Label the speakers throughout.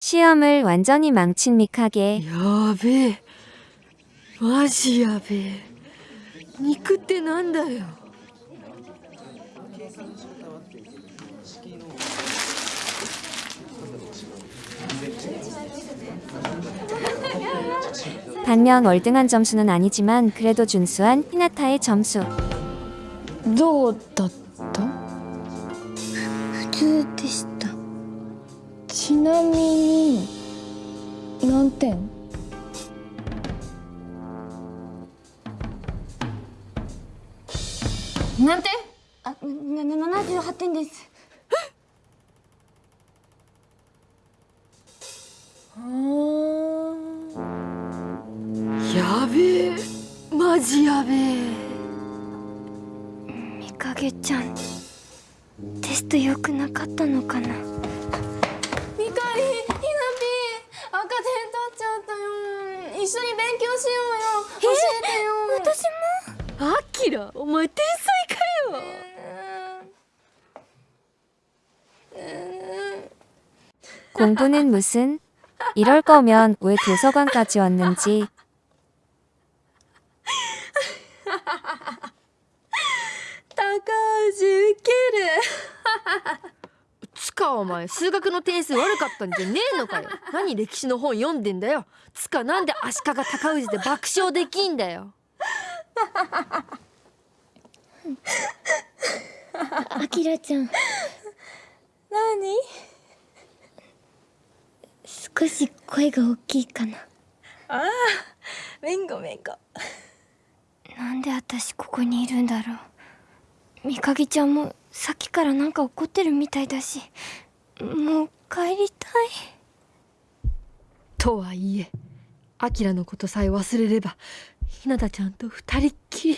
Speaker 1: 시험을 완전히 망친 미카게
Speaker 2: やべえマジやべえ肉ってなんだよ
Speaker 1: 반면 월등한 점수는 아니지만 그래도 준수한 히나타의 점수
Speaker 2: どうだった
Speaker 3: 普通でしたち なみに何点？
Speaker 2: なんて
Speaker 3: あなな78点です。
Speaker 2: やべえ。マジやべえ。
Speaker 3: みかげちゃんテスト良くなかったのかな？
Speaker 2: キラお前天才かよ
Speaker 1: 공부는 무슨 이럴 거면 왜 도서관까지 왔는지
Speaker 2: 高橋ウケるつかお前数学の点数悪かったんじゃねえのかよ何歴史の本読んでんだよつかなんで足利尊氏で爆笑できんだよ
Speaker 3: あきらちゃん。
Speaker 4: 何？
Speaker 3: 少し声が大きいかな。
Speaker 4: めんごめんご
Speaker 3: なんで私ここにいるんだろう。みかげちゃんもさっきからなんか怒ってるみたいだしもう帰りたい。
Speaker 2: とはいえアキラのことさえ忘れればひなたちゃんと二人っきり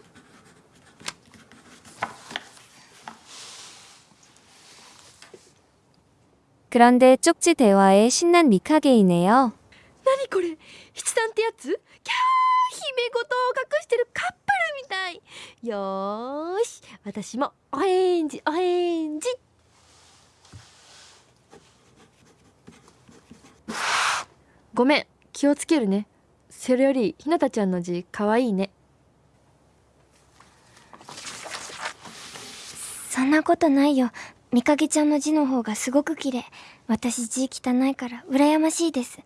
Speaker 1: 그런데 쪽지 대화에 신난 미카게이네요.
Speaker 2: 何これ七段ってやつキャー姫事を隠してるカップルみたいよーし私もお返事お返事ごめん気をつけるねそれよりひなたちゃんの字かわいいね
Speaker 3: そんなことないよ みかげちゃんの字の方がすごく綺麗。私字汚いから羨ましいです。
Speaker 2: は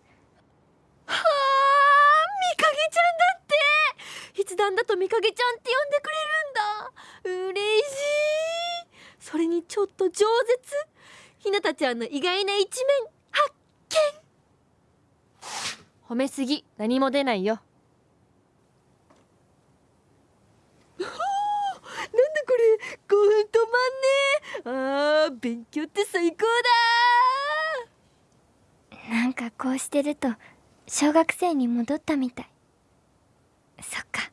Speaker 2: あみかげちゃんだって。筆談だとみかげちゃんって呼んでくれるんだ。嬉しい。それにちょっと饒舌。ひなたちゃんの意外な一面発見。褒めすぎ。何も出ないよなんだこれ興奮止まんねえあー勉強って最高だ
Speaker 3: なんかこうしてると小学生に戻ったみたい。そっか。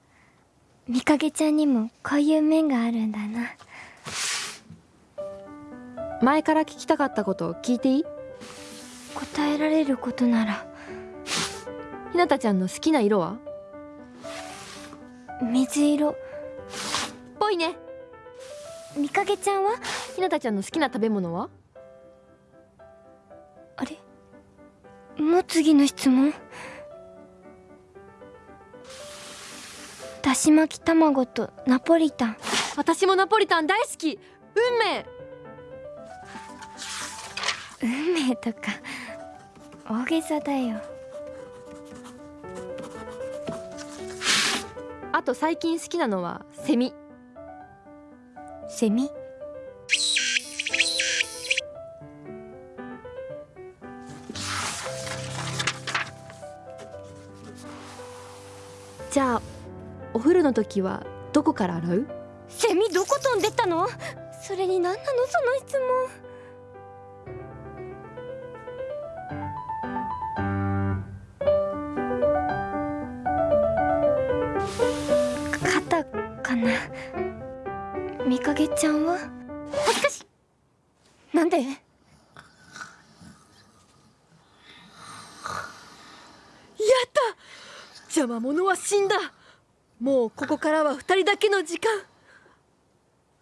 Speaker 3: みかげちゃんにもこういう面があるんだな。
Speaker 2: 前から聞きたかったこと聞いていい？
Speaker 3: 答えられることなら。
Speaker 2: ひなたちゃんの好きな色は？
Speaker 3: 水色。
Speaker 2: ぽいね
Speaker 3: みかげちゃんは？
Speaker 2: ひなたちゃんの好きな食べ物は？
Speaker 3: あれ？もう次の質問？だし巻き卵とナポリタン。
Speaker 2: 私もナポリタン大好き。運命。
Speaker 3: 運命とか。大げさだよ。
Speaker 2: あと最近好きなのはセミ
Speaker 3: セミ。
Speaker 2: じゃあお風呂の時はどこから洗う？
Speaker 3: セミどこ飛んでったの？それに何なの？その質問。かげちゃんは？
Speaker 2: 恥ずかしい。
Speaker 3: なんで？
Speaker 2: やった。邪魔者は死んだ。もうここからは二人だけの時間。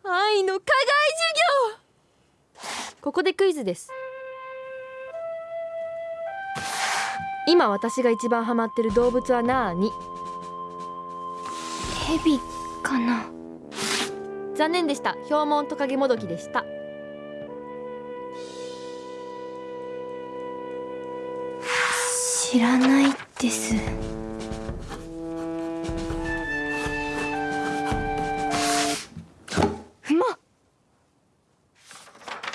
Speaker 2: 愛の課外授業。ここでクイズです。今私が一番ハマってる動物はなーに？
Speaker 3: ヘビかな
Speaker 2: 残念でした。ヒョウモントカゲモドキでした。
Speaker 3: 知らないです。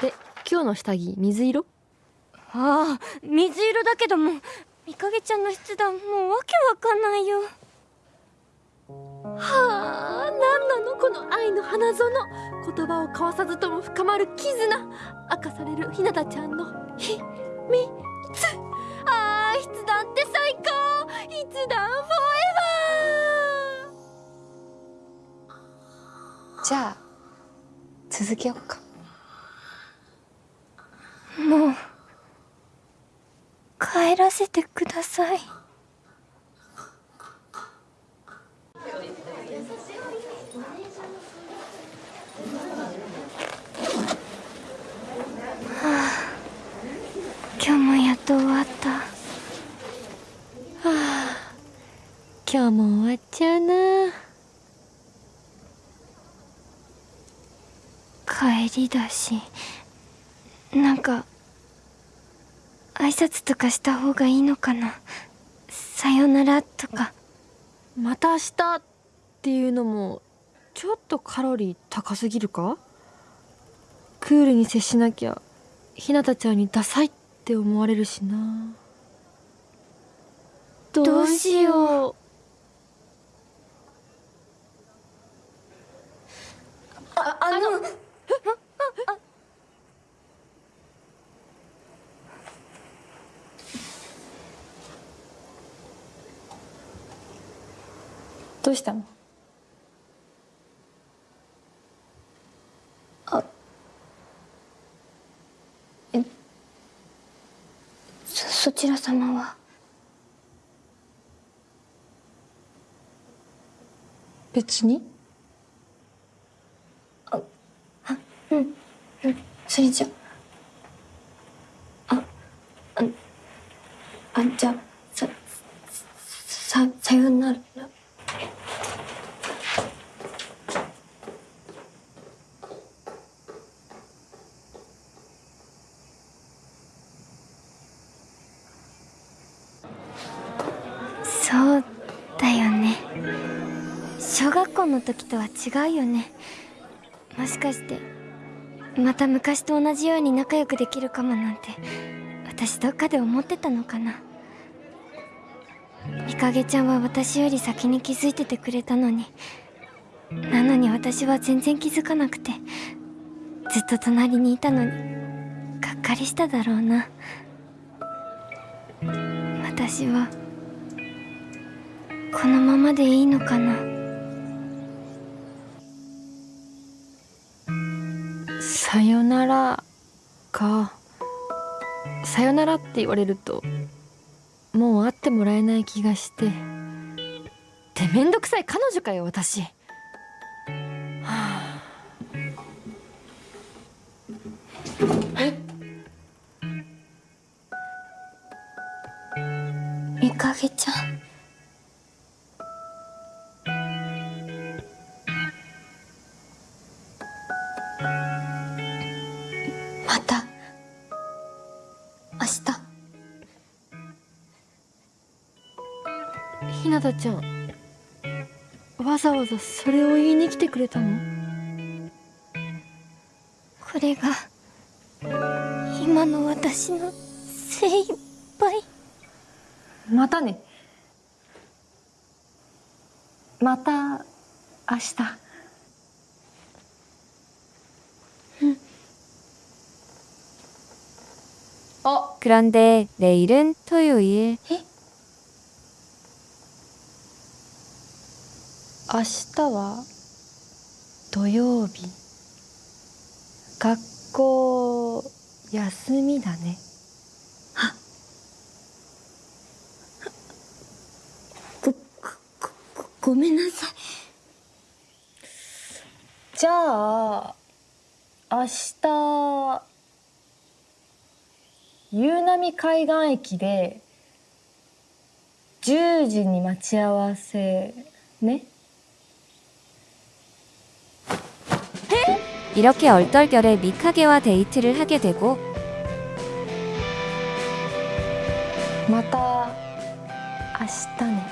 Speaker 2: で今日の下着水色？
Speaker 3: ああ水色だけどもみかげちゃんの筆談もうわけわかんないよ。
Speaker 2: はあこの愛の花園。言葉を交わさずとも深まる絆。明かされるひなたちゃんの秘密。あー筆談って最高。筆談フォーエバ
Speaker 1: じゃあ続けよっか。
Speaker 3: もう帰らせてください今日もやっと終わった。
Speaker 2: ー今日も終わっちゃうな。
Speaker 3: 帰りだしなんか挨拶とかした方がいいのかな。さよならとか。
Speaker 2: また明日っていうのもちょっとカロリー高すぎるか？クールに接しなきゃひなたちゃんにダサいって思われるしな。
Speaker 3: どうしよ
Speaker 2: う。
Speaker 4: ああの
Speaker 1: どうしたの？
Speaker 3: そそちら様は？
Speaker 1: 別に？
Speaker 3: それじゃ時とは違うよね。もしかしてまた昔と同じように仲良くできるかもなんて私どっかで思ってたのかな。みかげちゃんは私より先に気づいててくれたのになのに私は全然気づかなくてずっと隣にいたのにがっかりしただろうな。私はこのままでいいのかな。
Speaker 2: さよならか。さよならって言われるともう会ってもらえない気がして。ってめんどくさい彼女かよ私。はあ。
Speaker 3: みかげちゃん日
Speaker 2: ひなたちゃんわざわざそれを言いに来てくれたの
Speaker 3: これが今の私の精一杯
Speaker 1: またねまた明日 그런데 내일은 토요일.
Speaker 2: 明日は土曜日。
Speaker 5: 学校休みだね。
Speaker 3: ごごごごめんなさい。
Speaker 5: じゃあ明日夕波海岸駅で10時に待ち合わせね。
Speaker 1: 이렇게 얼떨결에 미카게와 데이트를 하게 되고
Speaker 3: 마타 아시타네.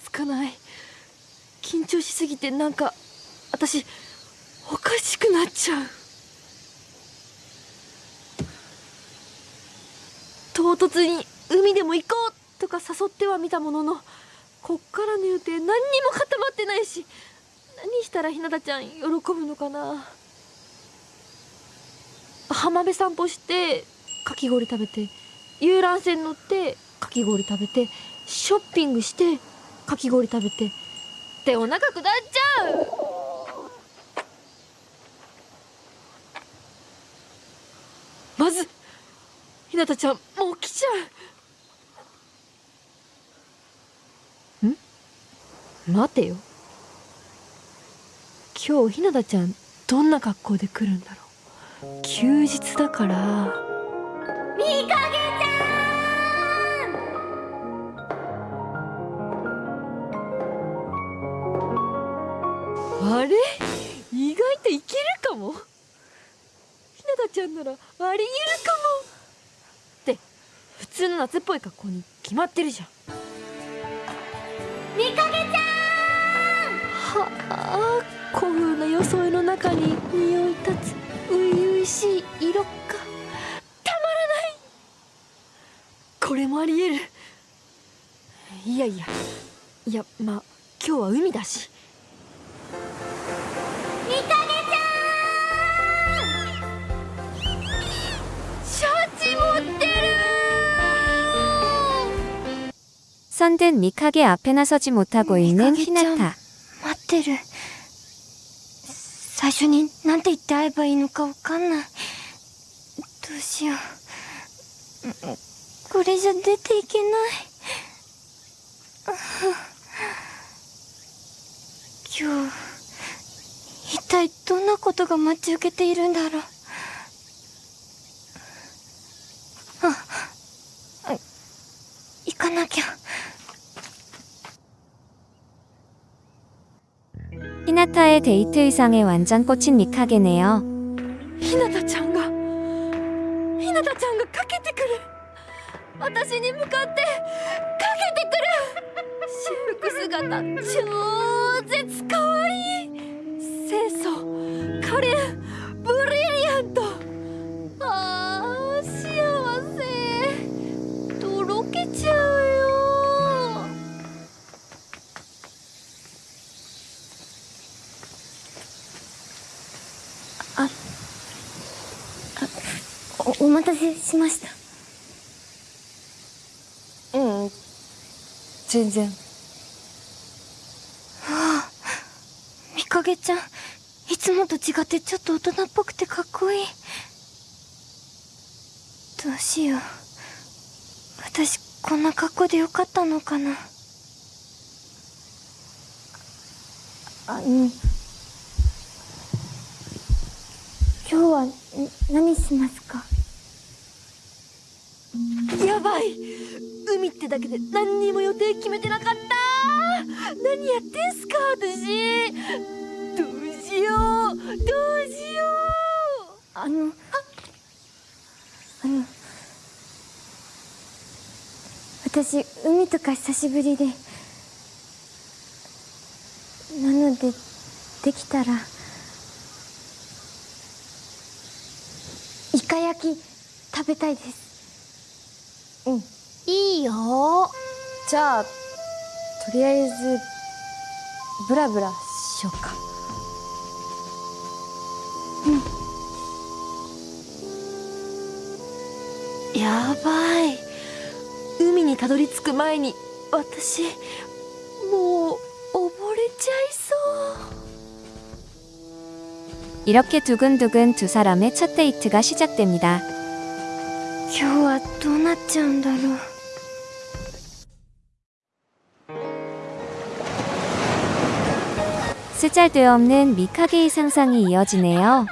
Speaker 2: かない。緊張しすぎてなんか私おかしくなっちゃう。唐突に海でも行こうとか誘ってはみたもののこっからの予定何にも固まってないし何したらひなたちゃん喜ぶのかな。浜辺散歩してかき氷食べて遊覧船乗ってかき氷食べてショッピングしてかき氷食べてでお腹下っちゃう。まずひなたちゃんもう来ちゃう。ん？待てよ。今日ひなたちゃんどんな格好で来るんだろう。休日だから。
Speaker 3: みかげち
Speaker 2: ならありえるかも。って普通の夏っぽい格好に決まってるじゃん。
Speaker 3: みかげちゃん。
Speaker 2: はあ古風な装いの中に匂い立つ初々しい色が。たまらない。これもありえる。いやいや。いやまあ今日は海だし。
Speaker 1: 선든 미카게 앞에 나서지 못하고 있는
Speaker 3: 미카게
Speaker 1: 히나타.
Speaker 3: 待ってる最初になんて言って会えばいいのかわかんないどうしよううんこれじゃ出ていけない今日一体どんなことが待ち受けているんだろうああ行かなきゃ
Speaker 1: 히나타의 데이트 의상에 완전 꽂힌 미카게네요.
Speaker 2: ひなたちゃんがひなたちゃんがかけてくる私に向かってかけてくる私服姿超 せ
Speaker 3: しました。
Speaker 5: うん。全然。
Speaker 3: みかげちゃんいつもと違ってちょっと大人っぽくてかっこいい。どうしよう。私こんな格好でよかったのかな。あの今日はん何しますか？
Speaker 2: い。海ってだけで何にも予定決めてなかった。何やってんすか私。どうしよう。どうしよう。
Speaker 3: あのあの。私海とか久しぶりで。なのでできたら。イカ焼き食べたいです。
Speaker 2: いいよ
Speaker 5: じゃあとりあえずブラブラしようか
Speaker 2: やばい海にたどり着く前に私もう溺れちゃいそう
Speaker 1: 이렇게 두근두근 두 사람의 첫 데이트가 시작됩니다.
Speaker 3: 今日はどう なっちゃうんだろう
Speaker 1: 쓰잘데없는 미카게의 상상이 이어지네요.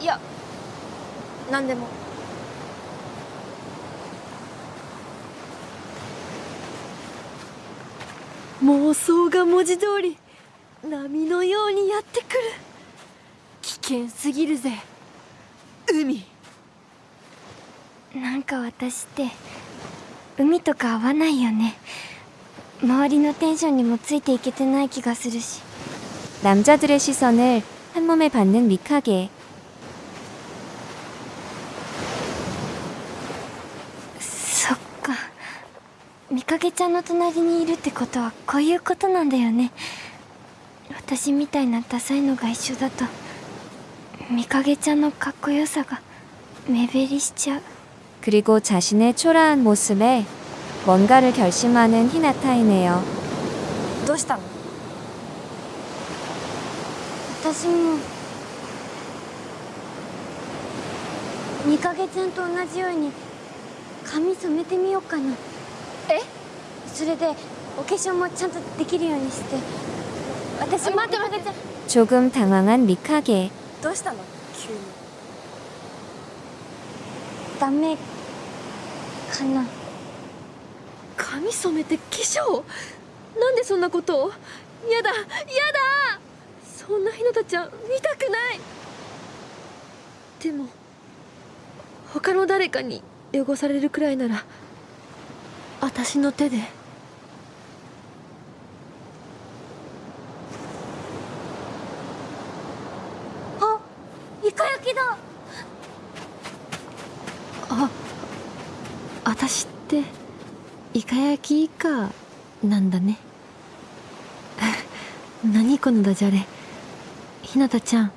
Speaker 5: いや何でも
Speaker 2: 妄想が文字通り波のようにやってくる危険すぎるぜ海
Speaker 3: なんか私って海とか合わないよね周りのテンションにもついていけてない気がするし
Speaker 1: 남자들의 시선을 한 몸에 받는 미카게.
Speaker 3: みかげちゃんの隣にいるってことはこういうことなんだよね私みたいなダサいのが一緒だとみかげちゃんのかっこよさが目減りしちゃう
Speaker 1: 그리고 자신의 초라한 모습에 뭔가를 결심하는 히나타이네요.
Speaker 5: どうしたの
Speaker 3: 私もみかげちゃんと同じように髪染めてみようかな えそれでお化粧もちゃんとできるようにして私も待って待って
Speaker 1: 조금 당황한 미카게.
Speaker 5: どうしたの急に
Speaker 3: ダメかな
Speaker 2: 髪染めて化粧なんでそんなことをやだやだそんなひなたちゃん見たくないでも他の誰かに汚されるくらいなら 私の手で。
Speaker 3: あイカ焼きだ。
Speaker 2: あ私ってイカ焼き以下なんだね。何このダジャレ。ひなたちゃん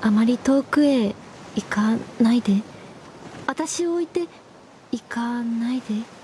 Speaker 2: あまり遠くへ行かないで。私を置いて行かないで「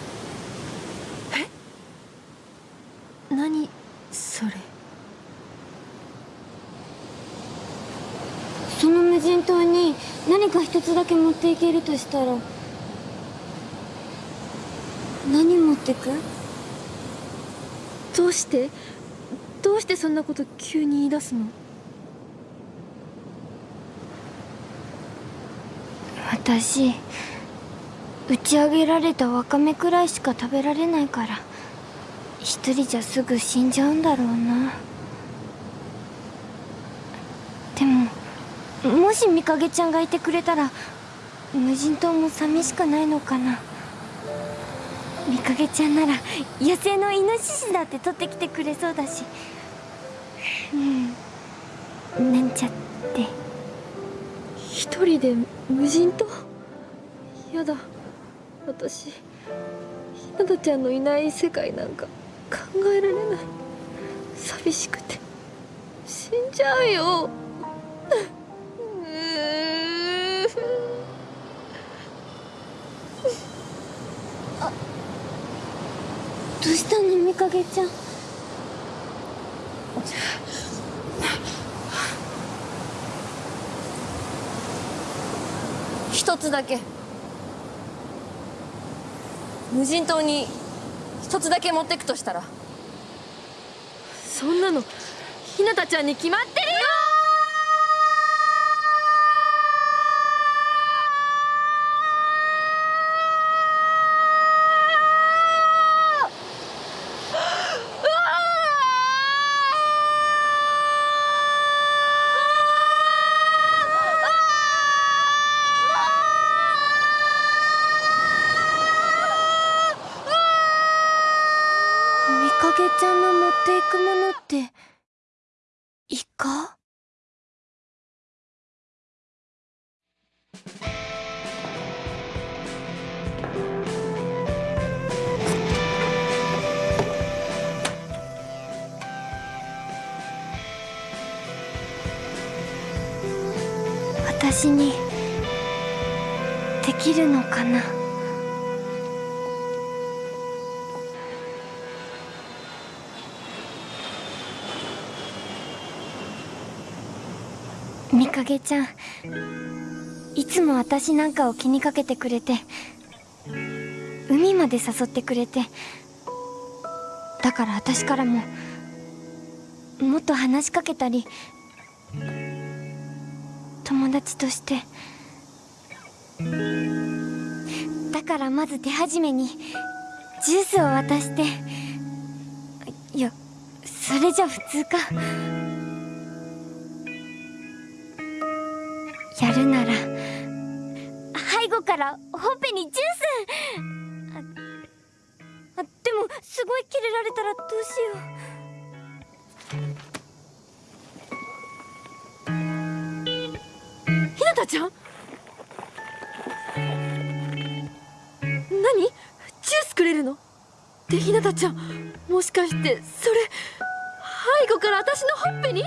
Speaker 2: 何それ？
Speaker 3: その無人島に何か一つだけ持っていけるとしたら何持ってく？
Speaker 2: どうして？どうしてそんなこと急に言い出すの？
Speaker 3: 私打ち上げられたわかめくらいしか食べられないから一人じゃすぐ死んじゃうんだろうな。でももしみかげちゃんがいてくれたら無人島も寂しくないのかな。みかげちゃんなら野生のイノシシだって取ってきてくれそうだし。うん。なんちゃって。
Speaker 2: 一人で無人島？やだ。私ひなたちゃんのいない世界なんか。考えられない。寂しくて。死んじゃうよ。うー
Speaker 3: どうしたのみかげちゃん？
Speaker 4: 一つだけ。無人島に一つだけ持ってくとしたら。
Speaker 2: そんなのひなたちゃんに決まってる
Speaker 3: 私にできるのかな？みかげちゃんいつも私なんかを気にかけてくれて海まで誘ってくれてだから私からももっと話しかけたり達として。だからまず手始めにジュースを渡して。いやそれじゃ普通か。やるなら。背後からほっぺにジュース。あでもすごいキレられたらどうしよ
Speaker 2: ひたちゃん？何？ジュースくれるの？でひなたちゃん。もしかしてそれ背後から私のほっぺに？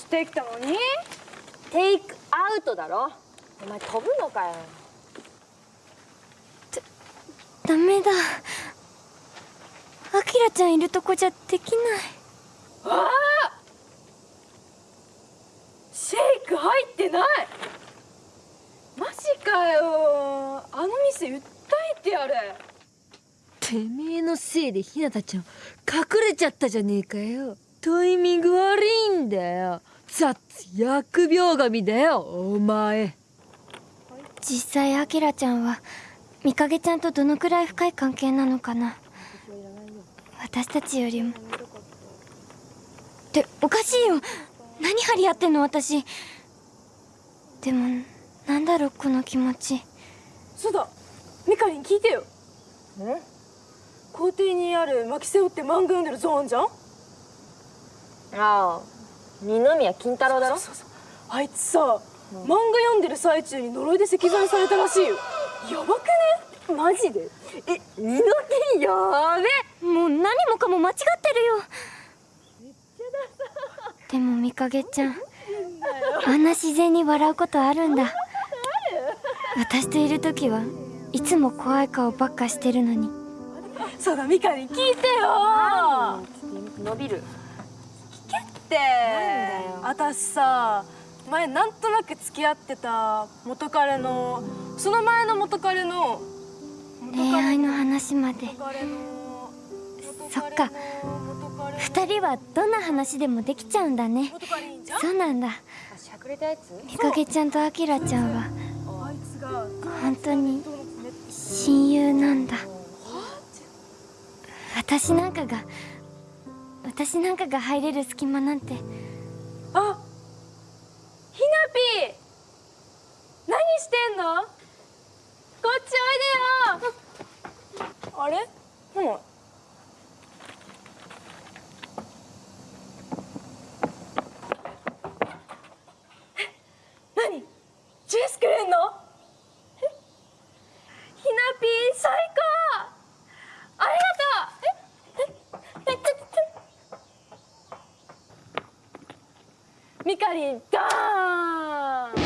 Speaker 6: してきたのに？テイクアウトだろ？お前飛ぶのかよ。
Speaker 3: ダメだ。アキラちゃんいるとこじゃできない。
Speaker 6: シェイク入ってない！マジかよ。あの店訴えてやれ。
Speaker 2: ててめえのせいでひなたちゃん隠れちゃったじゃねえかよ。タイミング悪いんだよ雑疫病神だよお前。
Speaker 3: 実際アキラちゃんはみかげちゃんとどのくらい深い関係なのかな。私たちよりも。っておかしいよ。何張り合ってんの私。でもなんだろうこの気持ち。
Speaker 6: そうだ。ミカリン聞いてよ。校庭にある巻き背負って漫画読んでるゾーンじゃん？
Speaker 2: ああ二宮金太郎だろ？
Speaker 6: そうそうあいつさ、漫画読んでる最中に呪いで石材されたらしいよ。やばくね？
Speaker 2: マジで？え二の剣やべ
Speaker 3: もう何もかも間違ってるよ。でもみかげちゃんあんな自然に笑うことあるんだ。私といる時はいつも怖い顔ばっかしてるのに。
Speaker 6: そうだミカリン聞いてよ。
Speaker 2: 伸びる
Speaker 6: って私さ前なんとなく付き合ってた元彼のその前の元彼の
Speaker 3: 恋愛の話まで。そっか。二人はどんな話でもできちゃうんだね。そうなんだ。みかげちゃんとあきらちゃんは。本当に親友なんだ。私なんかが私なんかが入れる隙間なんて。
Speaker 6: あっなぴー何してんのこっちおいでよあれほらえ何ジュースくれんのえひなぴー最高ありがとうえええちょちょミカリン！ダーン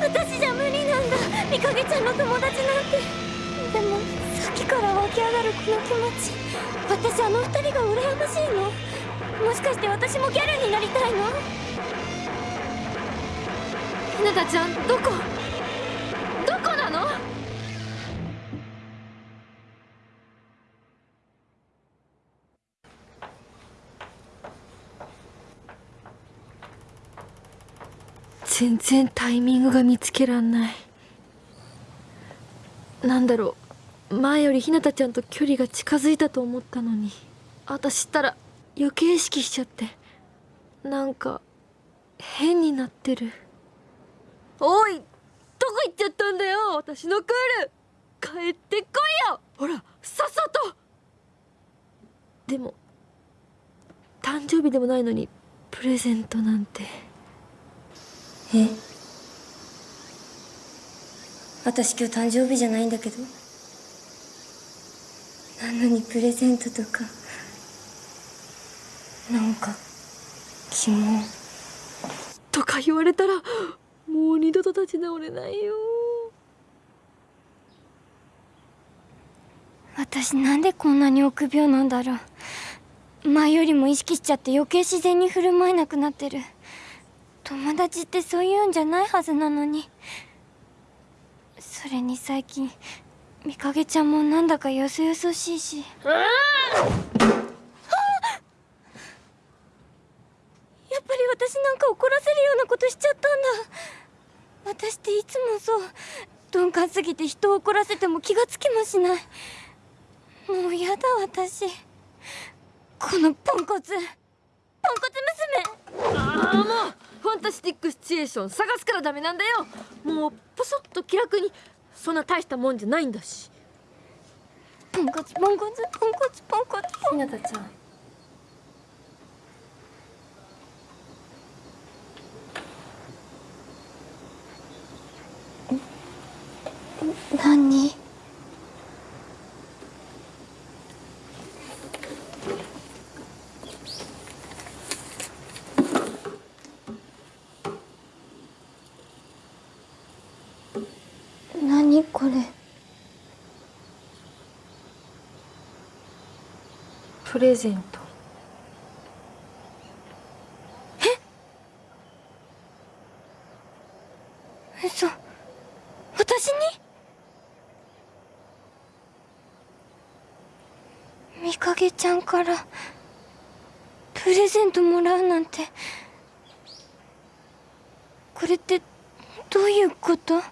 Speaker 3: 私じゃ無理なんだ。みかげちゃんの友達なんて。でもさっきから湧き上がるこの気持ち私あの二人が羨ましいの。もしかして私もギャルになりたいの？
Speaker 2: ひなたちゃんどこ？どこなの？全然タイミングが見つけらんない。なんだろう。前よりひなたちゃんと距離が近づいたと思ったのに。私ったら余計意識しちゃって。なんか変になってる。おいどこ行っちゃったんだよ私のクール。帰ってこいよ。ほらさっさと。でも誕生日でもないのにプレゼントなんて。
Speaker 5: え？私今日誕生日じゃないんだけど。なのにプレゼントとかなんかキモ
Speaker 2: とか言われたらもう二度と立ち直れないよ。
Speaker 3: 私なんでこんなに臆病なんだろう。前よりも意識しちゃって余計自然に振る舞えなくなってる。友達ってそういうんじゃないはずなのに。それに最近みかげちゃんもなんだかよそよそしいし。あやっぱり私なんか怒らせるようなことしちゃったんだ。私っていつもそう鈍感すぎて人を怒らせても気がつきもしない。もうやだ私。このポンコツ。ポンコツ娘。
Speaker 2: ああもうファンタスティックシチュエーション探すからダメなんだよ。もうポソッと気楽にそんな大したもんじゃないんだし。
Speaker 3: ポンコツポンコツポンコツポンコツ。
Speaker 5: ひなたちゃん
Speaker 3: 何何これ。
Speaker 5: プレゼント。
Speaker 3: みかげちゃんからプレゼントもらうなんてこれってどういうこと？あ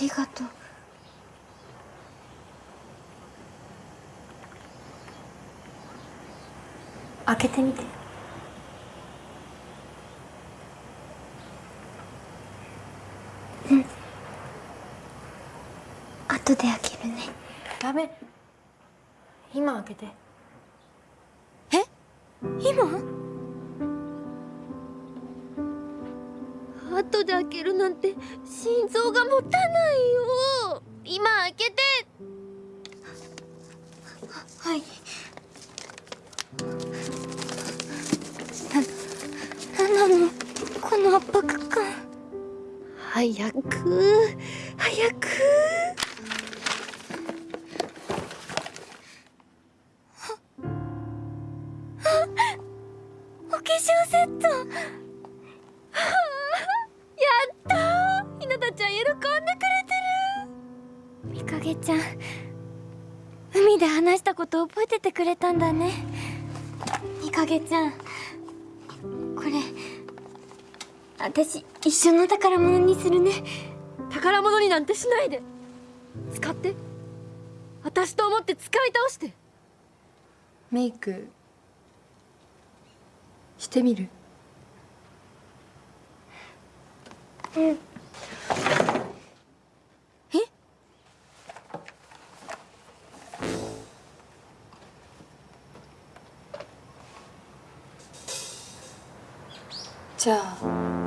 Speaker 3: りがとう。
Speaker 5: 開けてみて。
Speaker 3: 後で開けるね。
Speaker 5: ダメ。今開けて。
Speaker 3: 今？
Speaker 2: 後で開けるなんて心臓が持たないよ。今開けて。
Speaker 3: はい。な、なんなの？この圧迫感。
Speaker 2: 早く。早く
Speaker 3: 私一緒の宝物にするね。
Speaker 2: 宝物になんてしないで。使って。私と思って使い倒して。
Speaker 5: メイク。してみる。じゃあ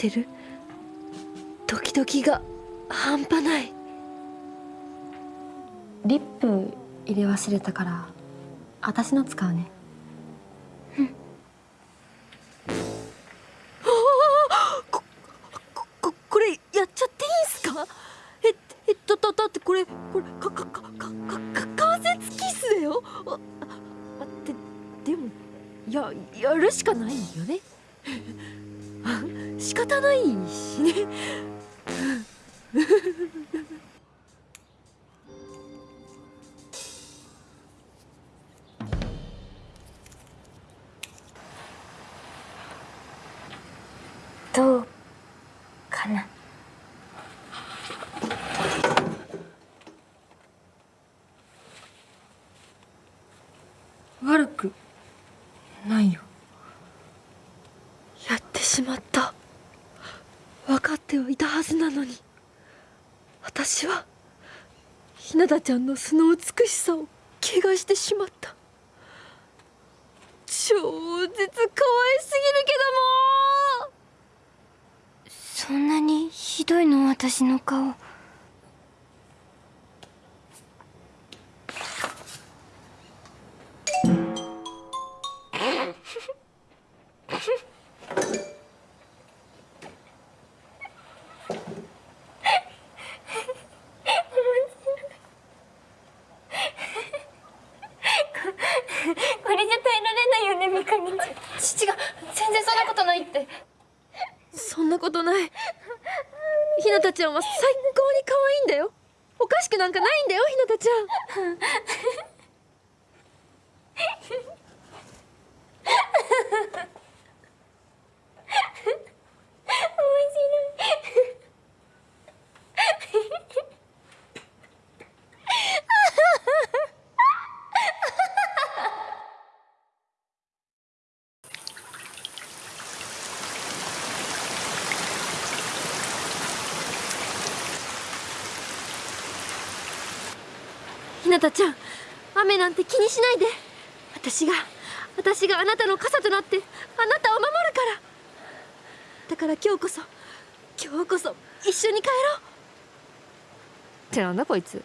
Speaker 3: し
Speaker 2: てる。ドキドキが半端ない。
Speaker 5: リップ入れ忘れたから私の使うね。
Speaker 2: しまった。分かってはいたはずなのに。私はひなたちゃんの素の美しさを怪我してしまった。超絶可愛すぎるけども。
Speaker 3: そんなにひどいの私の顔これじゃ耐えられないよねみかげちゃん
Speaker 4: 父が全然そんなことないって
Speaker 2: そんなことないひなたちゃんは最高に可愛いんだよおかしくなんかないんだよひなたちゃん
Speaker 3: 面白い
Speaker 2: ひちゃん雨なんて気にしないで。私が私があなたの傘となってあなたを守るから。だから今日こそ今日こそ一緒に帰ろう。ってなんだこいつ。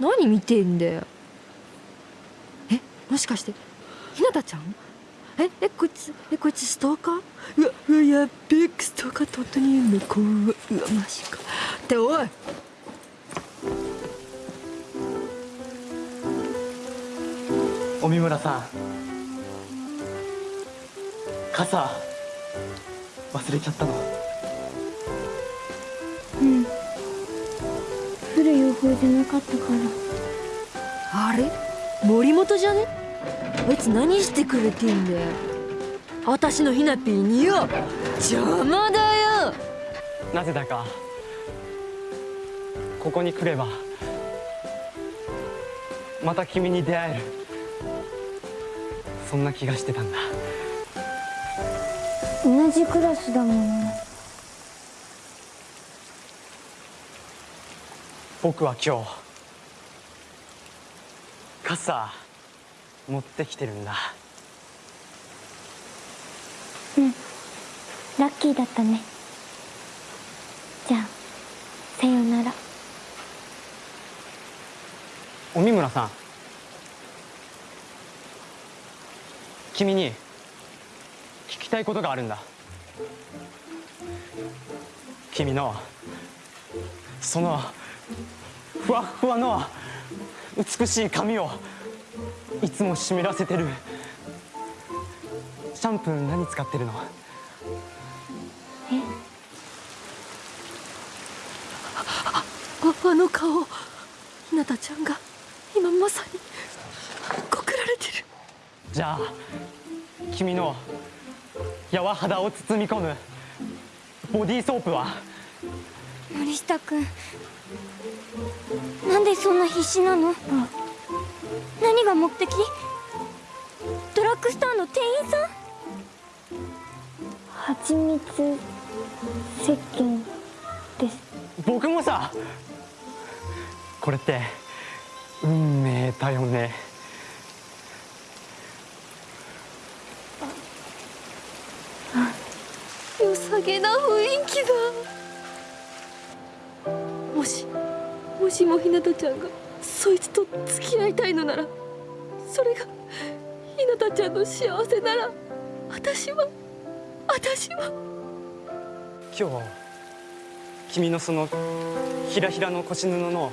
Speaker 2: 何見てんだよ。えもしかしてひなたちゃん？ええこいつえこいつストーカー？うわうわやっべえストーカーって本当にいるの怖うわマジか。っておい
Speaker 7: 帯村さん。傘忘れちゃったの？
Speaker 3: うん。降る予報じゃなかったから。
Speaker 2: あれ？森本じゃね？あいつ何してくれてんだよ。私のひなぴーによ。邪魔だよ。
Speaker 7: なぜだか。ここに来ればまた君に出会えるそんな気がしてたんだ。
Speaker 3: 同じクラスだもん。ね
Speaker 7: 僕は今日傘持ってきてるんだ。
Speaker 3: ラッキーだったね。じゃあさようなら。
Speaker 7: 帯村さん君に聞きたいことがあるんだ。君のそのふわふわの美しい髪をいつも湿らせてるシャンプー何使ってるの？え？
Speaker 2: ああの顔ひなたちゃんが今まさに
Speaker 7: じゃあ君の柔肌を包み込む。ボディーソープは？
Speaker 3: 森下くんなんでそんな必死なの？何が目的？ドラッグストアの店員さん？蜂蜜石鹸です。
Speaker 7: 僕もさ。これって運命だよね
Speaker 2: 良さげな雰囲気だ。もしもしもひなたちゃんがそいつと付き合いたいのならそれがひなたちゃんの幸せなら私は私は。
Speaker 7: 今日君のそのひらひらの腰布の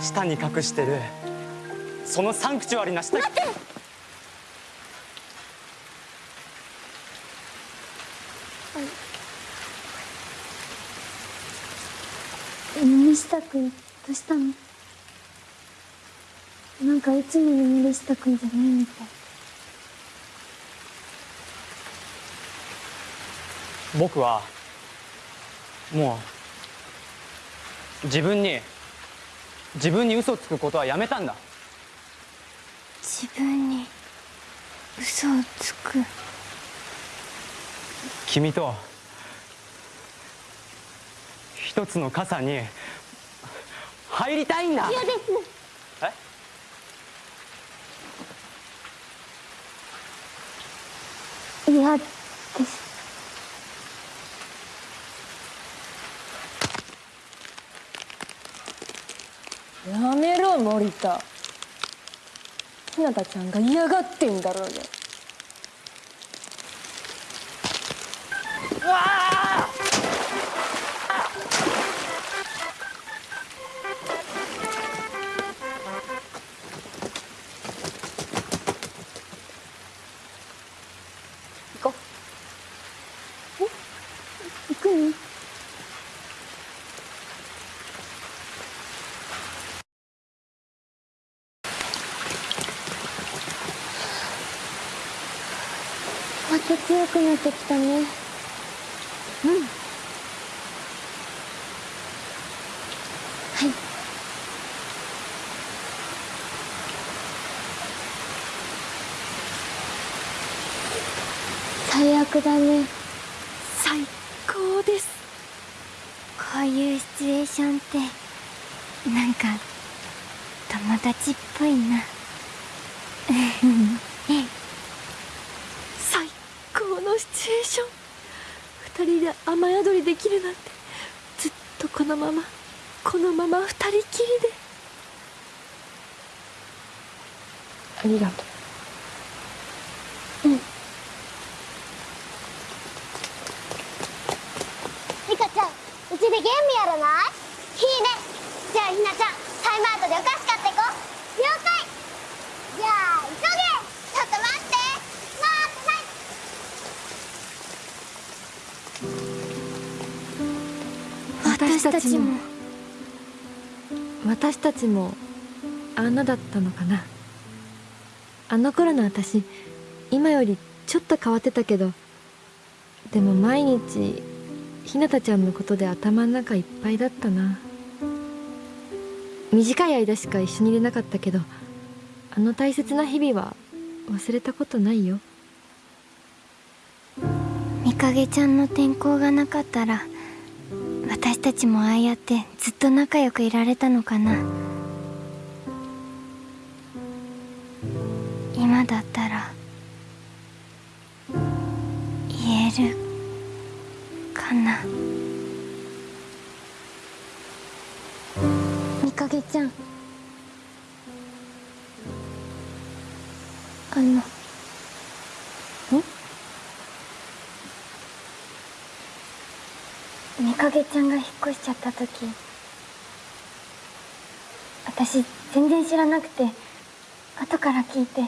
Speaker 7: 下に隠してるそのサンクチュアリな下待って
Speaker 3: 森下くんどうしたの？なんかいつもの森下くんじゃないみたい。
Speaker 7: 僕はもう自分に自分に嘘つくことはやめたんだ。
Speaker 3: 自分に嘘をつく。
Speaker 7: 君と一つの傘に入りたいんだ。
Speaker 3: 嫌です。
Speaker 7: え？
Speaker 3: 嫌です。
Speaker 6: やめろ森田。ひなたちゃんが嫌がってんだろうよ
Speaker 3: くなってきたねうんはい最悪だね
Speaker 2: 最高です
Speaker 3: こういうシチュエーションってなんか友達っぽいな
Speaker 2: 最高のシチュエーション二人で雨宿りできるなんてずっとこのままこのまま二人きりで
Speaker 5: ありがと
Speaker 8: リカちゃんうちでゲームやらない？いいねじゃあひなちゃんタイムアウトでお菓子買ってこ了解。じゃあ急げ。ちょっと待って。
Speaker 2: 私たちも
Speaker 3: も。
Speaker 2: 私たちもあんなだったのかなあの頃の私今よりちょっと変わってたけどでも毎日ひなたちゃんのことで頭の中いっぱいだったな。短い間しか一緒にいれなかったけどあの大切な日々は忘れたことないよ。
Speaker 3: みかげちゃんの転校がなかったら私たちもああやってずっと仲良くいられたのかな。みかげちゃんが引っ越しちゃった時私全然知らなくて後から聞いて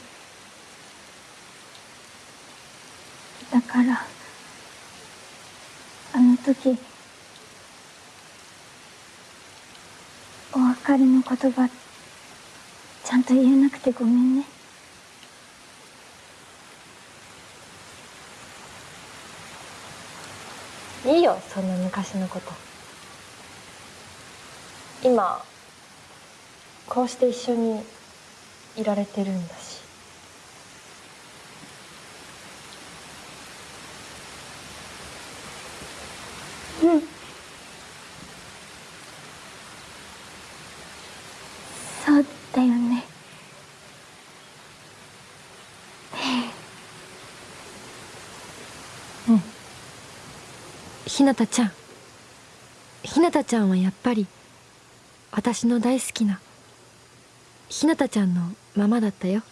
Speaker 3: だからあの時お別れの言葉ちゃんと言えなくてごめんね。
Speaker 2: いいよそんな昔のこと。今こうして一緒にいられてるんだし
Speaker 3: そうだよね
Speaker 2: ひなたちゃん。ひなたちゃんはやっぱり私の大好きなひなたちゃんのままだったよ。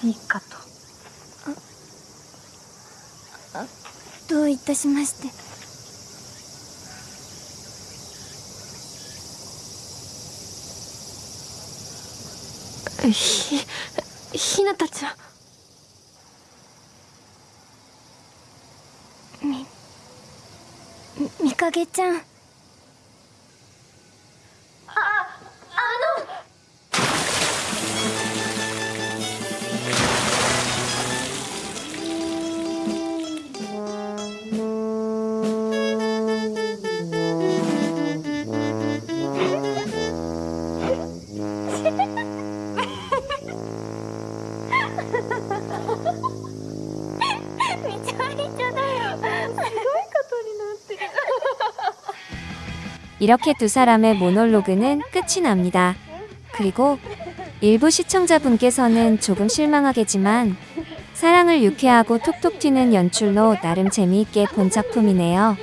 Speaker 2: ありがと
Speaker 3: どういたしまして。
Speaker 2: うひひなたちゃん
Speaker 3: みみかげちゃん
Speaker 1: 이렇게 두 사람의 모놀로그는 끝이 납니다. 그리고 일부 시청자분께서는 조금 실망하겠지만 사랑을 유쾌하고 톡톡 튀는 연출로 나름 재미있게 본 작품이네요.